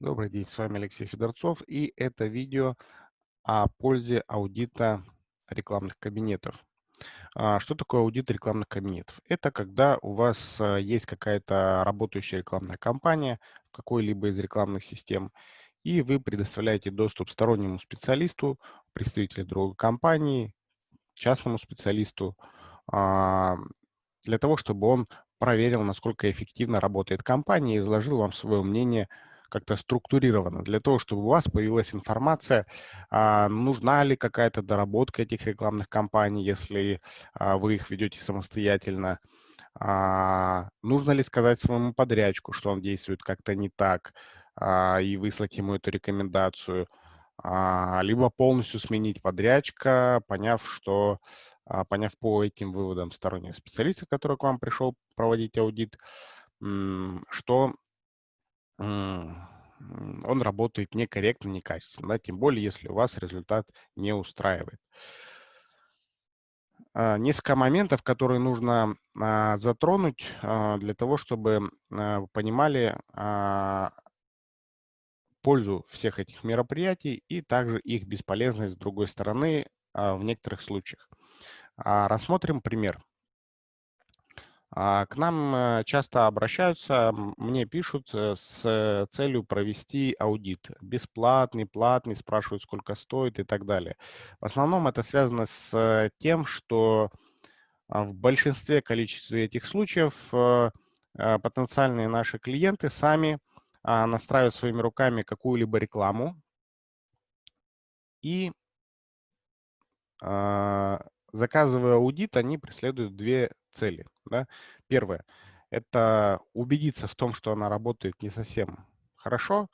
Добрый день, с вами Алексей Федорцов, и это видео о пользе аудита рекламных кабинетов. А, что такое аудит рекламных кабинетов? Это когда у вас а, есть какая-то работающая рекламная кампания в какой-либо из рекламных систем, и вы предоставляете доступ стороннему специалисту, представителю другой компании, частному специалисту, а, для того, чтобы он проверил, насколько эффективно работает компания, и изложил вам свое мнение как-то структурировано, для того, чтобы у вас появилась информация, а, нужна ли какая-то доработка этих рекламных кампаний, если а, вы их ведете самостоятельно, а, нужно ли сказать своему подрядчику, что он действует как-то не так, и выслать ему эту рекомендацию, либо полностью сменить подрядчика, поняв, что поняв по этим выводам стороннего специалиста, который к вам пришел проводить аудит, что он работает некорректно, некачественно, да, тем более, если у вас результат не устраивает. А, несколько моментов, которые нужно а, затронуть а, для того, чтобы понимали пользу всех этих мероприятий и также их бесполезность с другой стороны в некоторых случаях. Рассмотрим пример. А, к нам э, часто обращаются, мне пишут э, с целью провести аудит. Бесплатный, платный, спрашивают, сколько стоит и так далее. В основном это связано с тем, что а, в большинстве количестве этих случаев э, потенциальные наши клиенты сами а, настраивают своими руками какую-либо рекламу и заказывая аудит, они преследуют две цели. Да? Первое – это убедиться в том, что она работает не совсем хорошо,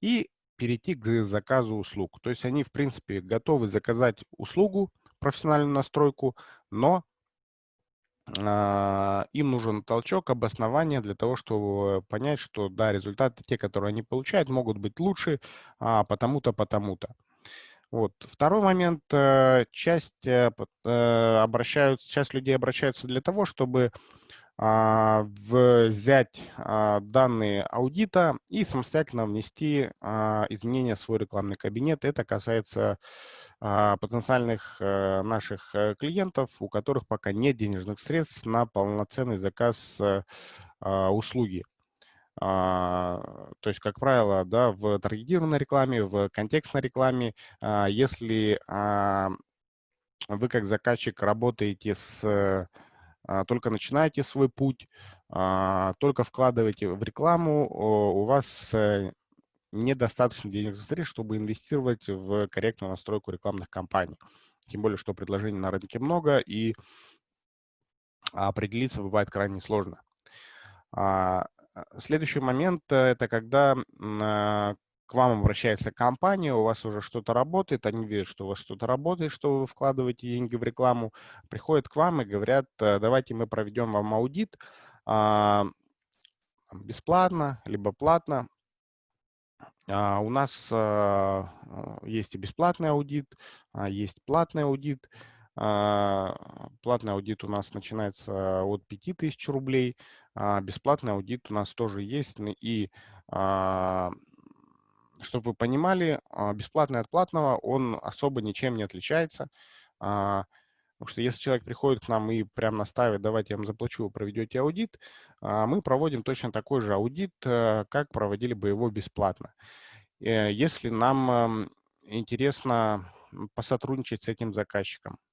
и перейти к заказу услуг. То есть они, в принципе, готовы заказать услугу, профессиональную настройку, но э, им нужен толчок, обоснование для того, чтобы понять, что да, результаты, те, которые они получают, могут быть лучше, а, потому-то, потому-то. Вот. Второй момент. Э, часть, э, э, обращаются, часть людей обращаются для того, чтобы а, взять а, данные аудита и самостоятельно внести а, изменения в свой рекламный кабинет. Это касается потенциальных наших клиентов, у которых пока нет денежных средств на полноценный заказ услуги. А, то есть, как правило, да, в таргетированной рекламе, в контекстной рекламе, а, если а, вы как заказчик работаете с, только начинаете свой путь, только вкладываете в рекламу, у вас э, недостаточно денежных средств, чтобы инвестировать в корректную настройку рекламных кампаний. Тем более, что предложений на рынке много, и определиться бывает крайне сложно. Следующий момент – это когда а, к вам обращается компания, у вас уже что-то работает, они видят, что у вас что-то работает, что вы вкладываете деньги в рекламу, приходят к вам и говорят, э, давайте мы проведем вам аудит а, бесплатно, либо платно. А, у нас есть и бесплатный аудит, есть платный аудит. Платный аудит у нас начинается от 5000 рублей, а, бесплатный аудит у нас тоже есть. И а, чтобы вы понимали, а, бесплатный от платного, он особо ничем не отличается. Потому что если человек приходит к нам и прям наставит, давайте я вам заплачу, проведете аудит, мы проводим точно такой же аудит, э, как проводили бы его бесплатно. Э, если нам интересно посотрудничать с этим заказчиком, а,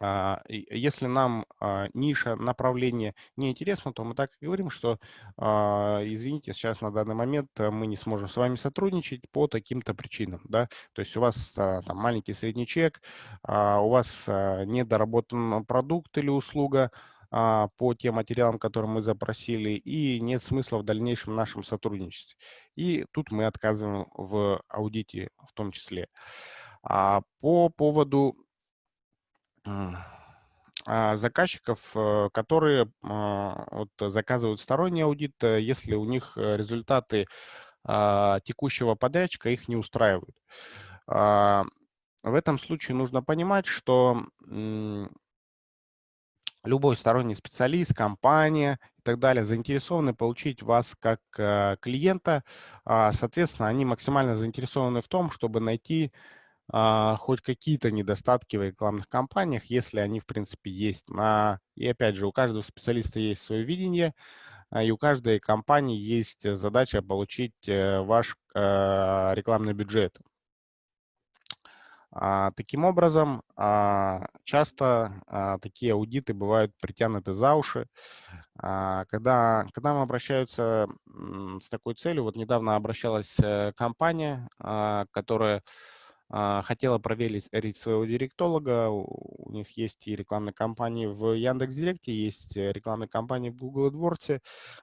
если нам а, ниша, направление не интересно, то мы так и говорим, что, а, извините, сейчас на данный момент мы не сможем с вами сотрудничать по таким-то причинам. Да? То есть у вас там, маленький средний чек, у вас недоработан продукт или услуга, по тем материалам, которые мы запросили, и нет смысла в дальнейшем нашем сотрудничестве. И тут мы отказываем в аудите в том числе. По поводу а, заказчиков, э, которые а, вот, заказывают сторонний аудит, э, если у них э, результаты а, текущего подрядчика их не устраивают. В этом случае нужно понимать, что любой сторонний специалист, компания и так далее, заинтересованы получить вас как клиента. А, соответственно, они максимально заинтересованы в том, чтобы найти а, хоть какие-то недостатки в рекламных кампаниях, если они, в принципе, есть. И опять же, у каждого специалиста есть свое видение, и у каждой компании есть задача получить э, ваш э, рекламный бюджет. А, таким образом, а, часто а, такие аудиты бывают притянуты за уши. Когда, когда мы обращаются с такой целью, вот недавно обращалась э, компания, которая а, хотела проверить своего директолога. У них есть и рекламные кампании в Яндекс.Директе, есть э, рекламные кампании в Google AdWords.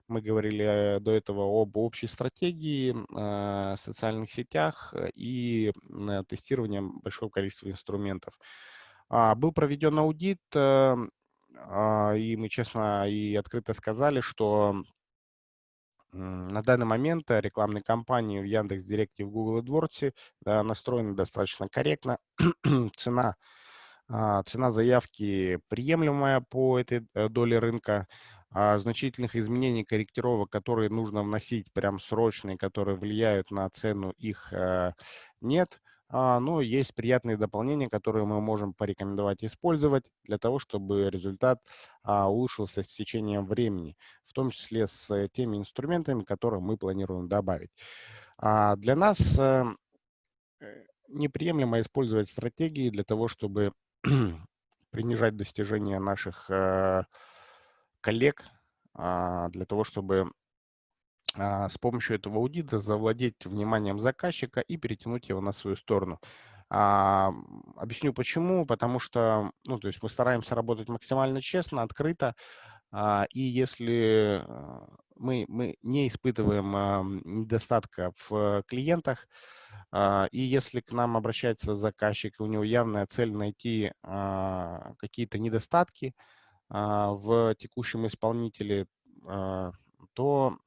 Мы говорили до этого об общей стратегии, а, социальных сетях и тестировании большого количества инструментов. А, был проведен аудит, э, и мы честно и открыто сказали, что на данный момент э, рекламные кампании в Яндекс.Директе в Google AdWords настроены достаточно корректно. цена, а, цена заявки приемлемая по этой э, доле рынка. А значительных изменений, корректировок, которые нужно вносить прям срочные, которые влияют на цену, их э, нет. А, но есть приятные дополнения, которые мы можем порекомендовать использовать для того, чтобы результат а, улучшился с течением времени, в том числе с э, теми инструментами, которые мы планируем добавить. А, для нас э, э, неприемлемо использовать стратегии для того, чтобы принижать достижения наших коллег, для того, чтобы с помощью этого аудита завладеть вниманием заказчика и перетянуть его на свою сторону. А, объясню почему. Потому что ну, то есть мы стараемся работать максимально честно, открыто. А, и если а, мы, мы не испытываем а, недостатка в клиентах, а, и если к нам обращается заказчик, и у него явная цель найти а, какие-то недостатки а, в текущем исполнителе, а, то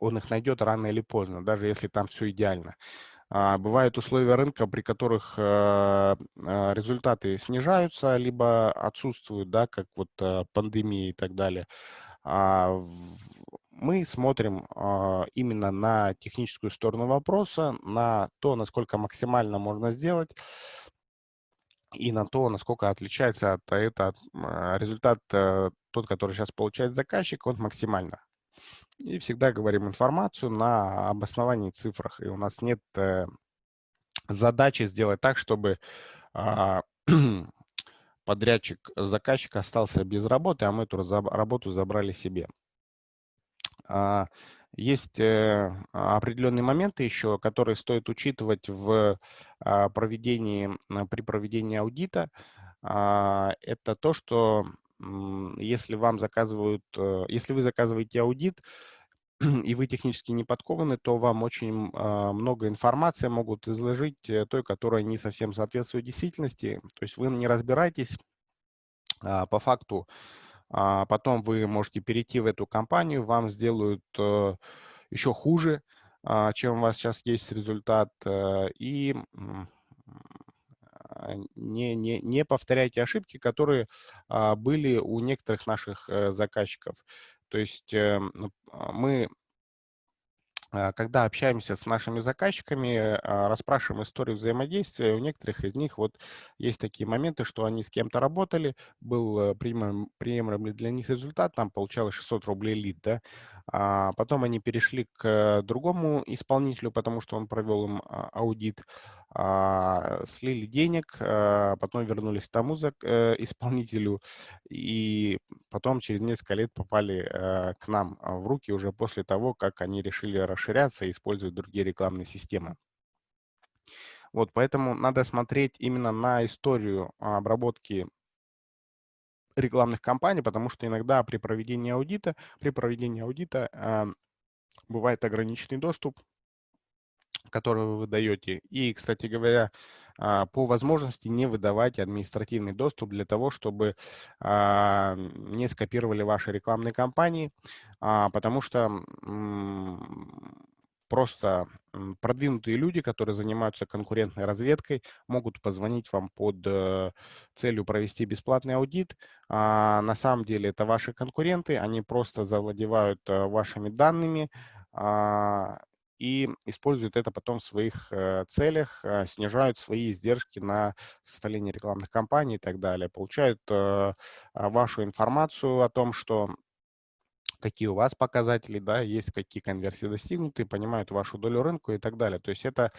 он их найдет рано или поздно, даже если там все идеально. А, бывают условия рынка, при которых э, э, результаты снижаются, либо отсутствуют, да, как вот э, пандемия и так далее. А, мы смотрим а, именно на техническую сторону вопроса, на то, насколько максимально можно сделать, и на то, насколько отличается от этого результат, тот, который сейчас получает заказчик, он максимально и всегда говорим информацию на обосновании цифрах. И у нас нет э, задачи сделать так, чтобы э, подрядчик, заказчик остался без работы, а мы эту работу забрали себе. А, есть э, определенные моменты еще, которые стоит учитывать в а, проведении, при проведении аудита. А, это то, что если вам заказывают, э, если вы заказываете аудит, и вы технически не подкованы, то вам очень а, много информации могут изложить э, той, которая не совсем соответствует действительности. То есть вы не разбираетесь а, по факту, а потом вы можете перейти в эту компанию, вам сделают э, еще хуже, чем у вас сейчас есть результат, и не, не, не повторяйте ошибки, которые а, были у некоторых наших э, заказчиков. То есть э, мы а, когда общаемся с нашими заказчиками, а, расспрашиваем историю взаимодействия, у некоторых из них вот есть такие моменты, что они с кем-то работали, был э, приемлемый для них результат, там получалось 600 рублей лид, да, а потом они перешли к другому исполнителю, потому что он провел им аудит, слили денег, потом вернулись к тому э, исполнителю, и потом через несколько лет попали э, к нам в руки уже после того, как они решили расширяться и использовать другие рекламные системы. Вот, поэтому надо смотреть именно на историю обработки рекламных кампаний, потому что иногда при проведении аудита, при проведении аудита э, бывает ограниченный доступ, который вы выдаете. И, кстати говоря, э, по возможности не выдавать административный доступ для того, чтобы э, не скопировали ваши рекламные кампании, э, потому что просто продвинутые люди, которые занимаются конкурентной разведкой, могут позвонить вам под э, целью провести бесплатный аудит. А на самом деле это ваши конкуренты, они просто завладевают э, вашими данными а, и используют это потом в своих э, целях, снижают свои издержки на составление рекламных кампаний и так далее, получают вашу информацию о том, что какие у вас показатели, да, есть какие конверсии достигнуты, понимают вашу долю рынка и так далее. То есть это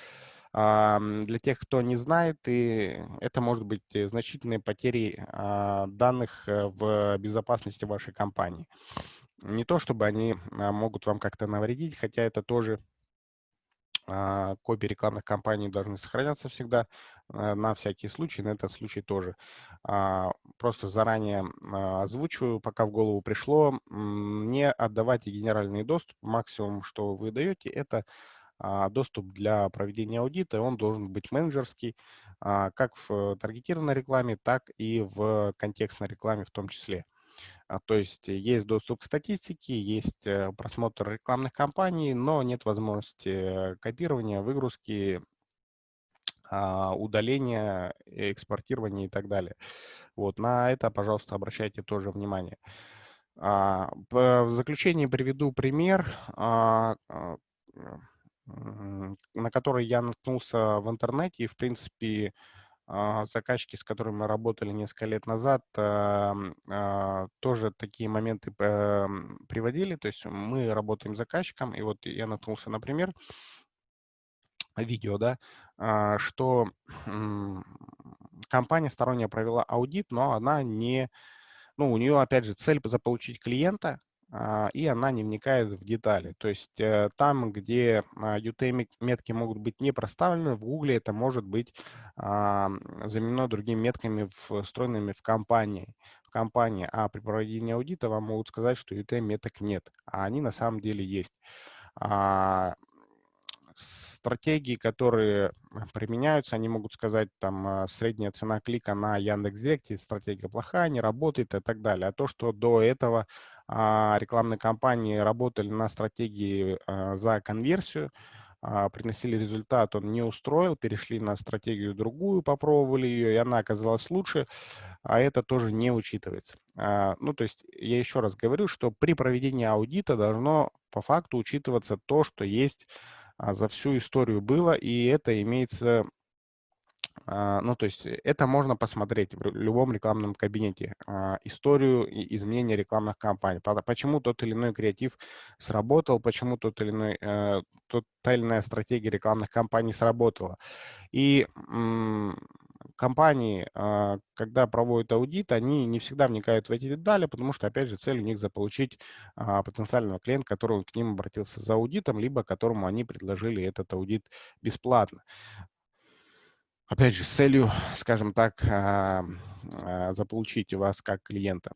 для тех, кто не знает, и это может быть э, значительные потери а, данных э, в безопасности вашей компании. Не то, чтобы они а, могут вам как-то навредить, хотя это тоже а, копии рекламных кампаний должны сохраняться всегда э, на всякий случай, на этот случай тоже. А, просто заранее а, озвучиваю, пока в голову пришло, не отдавайте генеральный доступ. Максимум, что вы даете, это доступ для проведения аудита. Он должен быть менеджерский, как в таргетированной рекламе, так и в контекстной рекламе в том числе. А, то есть есть доступ к статистике, есть э, просмотр рекламных кампаний, но нет возможности копирования, выгрузки, а, удаления, экспортирования и так далее. Вот, на это, пожалуйста, обращайте тоже внимание. А, в заключение приведу пример, на который я наткнулся в интернете. И, в принципе, заказчики, с которыми мы работали несколько лет назад, а, тоже такие моменты приводили. То есть мы работаем с заказчиком, и вот я наткнулся, например, видео, да, а, что компания сторонняя провела аудит, но она не, ну, у нее, опять же, цель заполучить клиента, а, и она не вникает в детали. То есть э, там, где UTM-метки а, могут быть не проставлены, в Google это может быть а, заменено другими метками, встроенными в компании. В компании. А при проведении аудита вам могут сказать, что UTM-меток нет, а они на самом деле есть стратегии, которые применяются, они могут сказать, там, средняя цена клика на Яндекс.Директе, стратегия плохая, не работает и так далее. А то, что до этого а, рекламные кампании работали на стратегии а, за конверсию, а, приносили результат, он не устроил, перешли на стратегию другую, попробовали ее, и она оказалась лучше, а это тоже не учитывается. Ну, то есть я еще раз говорю, что при проведении аудита должно по факту учитываться то, что есть за всю историю было, и это имеется а, ну, то есть э, это можно посмотреть в любом рекламном кабинете. А, историю изменения рекламных кампаний. Почему тот или иной креатив сработал, почему тот или иной, э, тот, или иная стратегия рекламных кампаний сработала. И компании, а, когда проводят аудит, они не всегда вникают в эти детали, потому что, опять же, цель у них заполучить потенциального клиента, который к ним обратился за аудитом, либо которому они предложили этот аудит бесплатно опять же, с целью, скажем так, а, а, заполучить вас как клиента.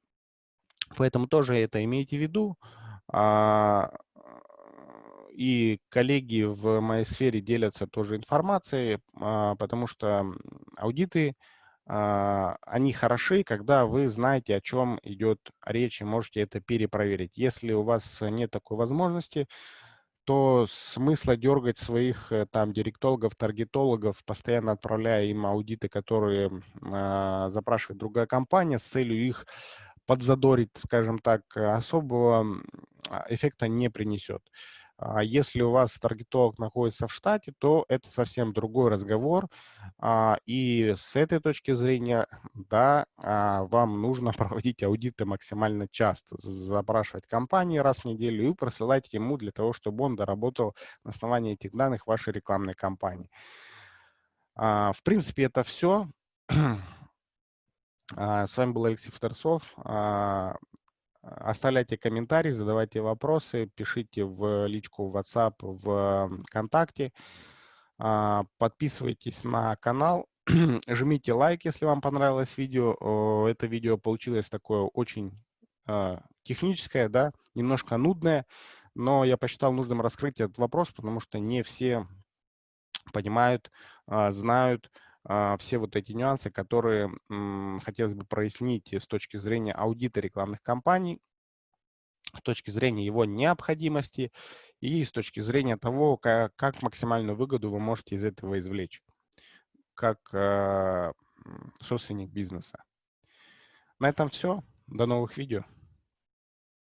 Поэтому тоже это имейте в виду. А, и коллеги в моей сфере делятся тоже информацией, потому что аудиты, они хороши, когда вы знаете, о чем идет речь, и можете это перепроверить. Если у вас нет такой возможности, то смысла дергать своих э, там директологов, таргетологов, постоянно отправляя им аудиты, которые э, запрашивает другая компания с целью их подзадорить, скажем так, особого а, эффекта не принесет. А если у вас таргетолог находится в штате, то это совсем другой разговор. А, и с этой точки зрения, да, а, вам нужно проводить аудиты максимально часто, запрашивать компании раз в неделю и присылать ему для того, чтобы он доработал на основании этих данных вашей рекламной кампании. В принципе, это все. С вами был Алексей Фторцов. Оставляйте комментарии, задавайте вопросы, пишите в личку в WhatsApp, в ВКонтакте. А, подписывайтесь на канал, жмите лайк, если вам понравилось видео. Это видео получилось такое очень а, техническое, да, немножко нудное, но я посчитал нужным раскрыть этот вопрос, потому что не все понимают, а, знают, все вот эти нюансы, которые хотелось бы прояснить с точки зрения аудита рекламных кампаний. с точки зрения его необходимости и с точки зрения того, как, как максимальную выгоду вы можете из этого извлечь, как э, собственник бизнеса. На этом все. До новых видео.